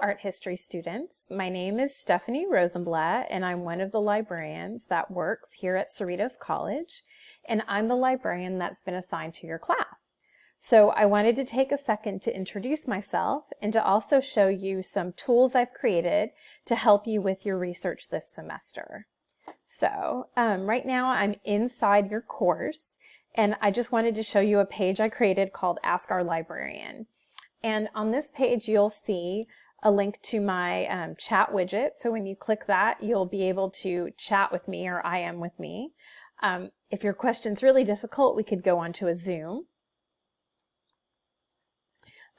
Art history students. My name is Stephanie Rosenblatt, and I'm one of the librarians that works here at Cerritos College, and I'm the librarian that's been assigned to your class. So I wanted to take a second to introduce myself and to also show you some tools I've created to help you with your research this semester. So um, right now I'm inside your course, and I just wanted to show you a page I created called Ask Our Librarian. And on this page, you'll see a link to my um, chat widget. So when you click that, you'll be able to chat with me or IM with me. Um, if your question's really difficult, we could go on to a Zoom.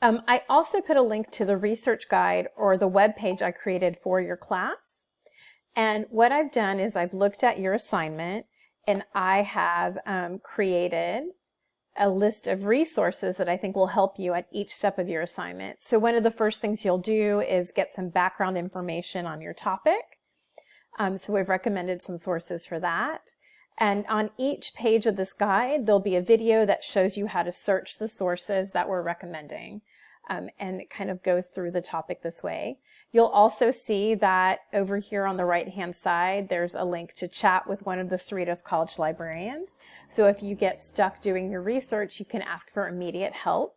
Um, I also put a link to the research guide or the web page I created for your class. And what I've done is I've looked at your assignment and I have um, created a list of resources that I think will help you at each step of your assignment. So one of the first things you'll do is get some background information on your topic. Um, so we've recommended some sources for that. And on each page of this guide, there'll be a video that shows you how to search the sources that we're recommending. Um, and it kind of goes through the topic this way. You'll also see that over here on the right hand side, there's a link to chat with one of the Cerritos College librarians. So if you get stuck doing your research, you can ask for immediate help.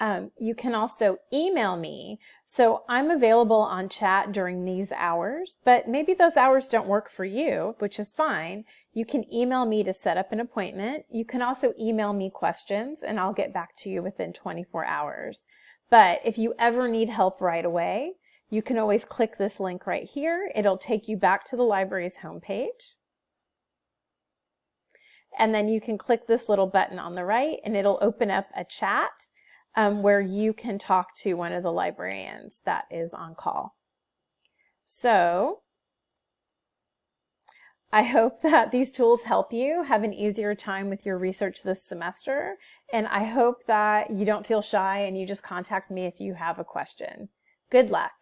Um, you can also email me. So I'm available on chat during these hours, but maybe those hours don't work for you, which is fine. You can email me to set up an appointment. You can also email me questions and I'll get back to you within 24 hours. But if you ever need help right away, you can always click this link right here. It'll take you back to the library's homepage. And then you can click this little button on the right and it'll open up a chat um, where you can talk to one of the librarians that is on call. So I hope that these tools help you have an easier time with your research this semester. And I hope that you don't feel shy and you just contact me if you have a question. Good luck.